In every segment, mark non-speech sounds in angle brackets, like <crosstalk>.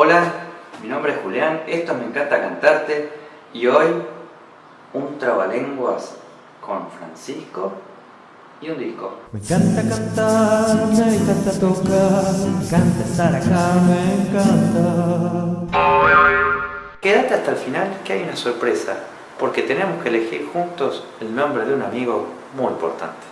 Hola, mi nombre es Julián, esto me encanta cantarte y hoy un trabalenguas con Francisco y un disco. Me encanta cantar, me encanta tocar, me encanta estar acá, me encanta. Quédate hasta el final que hay una sorpresa, porque tenemos que elegir juntos el nombre de un amigo muy importante.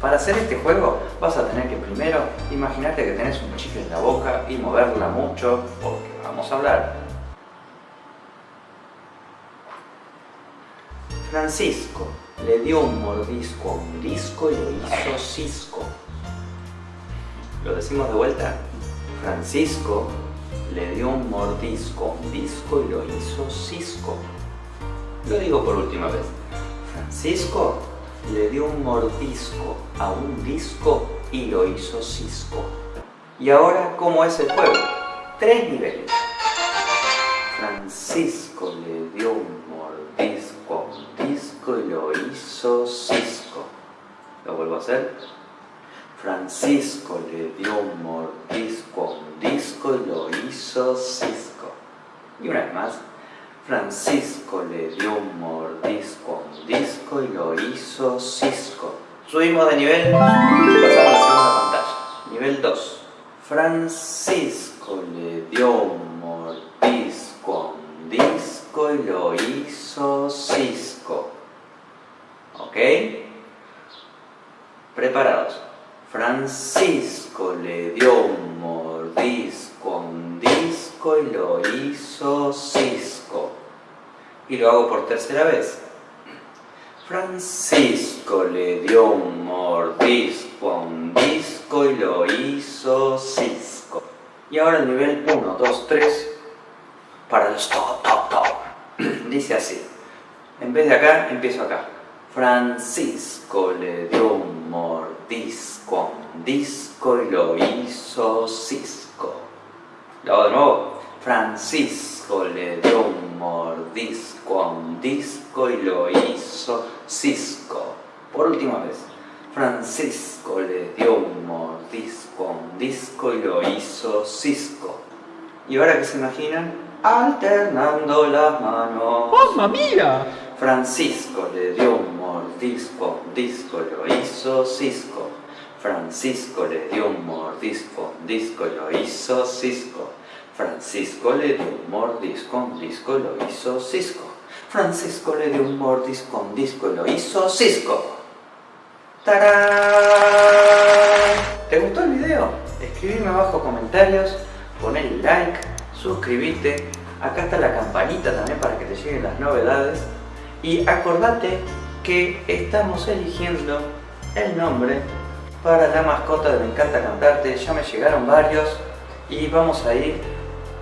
Para hacer este juego vas a tener que primero imaginarte que tenés un chicle en la boca y moverla mucho porque vamos a hablar. Francisco le dio un mordisco a un disco y lo hizo cisco. ¿Lo decimos de vuelta? Francisco le dio un mordisco a un disco y lo hizo cisco. Lo digo por última vez. Francisco le dio un mordisco a un disco y lo hizo cisco. Y ahora, ¿cómo es el juego? Tres niveles. Francisco le dio un mordisco a un disco y lo hizo cisco. ¿Lo vuelvo a hacer? Francisco le dio un mordisco a un disco y lo hizo cisco. Y una vez más. Francisco le dio un mordisco a un disco y lo hizo cisco. Subimos de nivel y pasamos a la segunda pantalla. Nivel 2. Francisco le dio un mordisco a un disco y lo hizo cisco. ¿Ok? Preparados. Francisco le dio un mordisco a un disco y lo hizo cisco. Y lo hago por tercera vez. Francisco le dio un mordisco a un disco y lo hizo cisco. Y ahora el nivel 1, 2, 3 para los top, top, top. <clears throat> Dice así. En vez de acá, empiezo acá. Francisco le dio un mordisco a un disco y lo hizo cisco. Lo hago de nuevo. Francisco le dio un mordisco a un disco y lo hizo cisco. Por última vez. Francisco le dio un mordisco a un disco y lo hizo cisco. ¿Y ahora qué se imaginan? Alternando las manos. ¡Mamma mía! Francisco le dio un mordisco a un disco y lo hizo cisco. Francisco le dio un mordisco a un disco y lo hizo cisco. Francisco le dio un mordisco un disco lo hizo cisco. Francisco le dio un mordisco un disco lo hizo cisco. ¡Tarán! ¿Te gustó el video? Escribime abajo comentarios, poné like, suscríbete. Acá está la campanita también para que te lleguen las novedades. Y acordate que estamos eligiendo el nombre para la mascota de Me Encanta Cantarte. Ya me llegaron varios y vamos a ir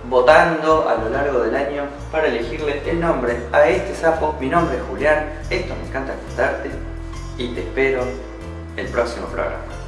votando a lo largo del año para elegirle el nombre a este sapo. Mi nombre es Julián, esto Me Encanta Cantarte y te espero el próximo programa.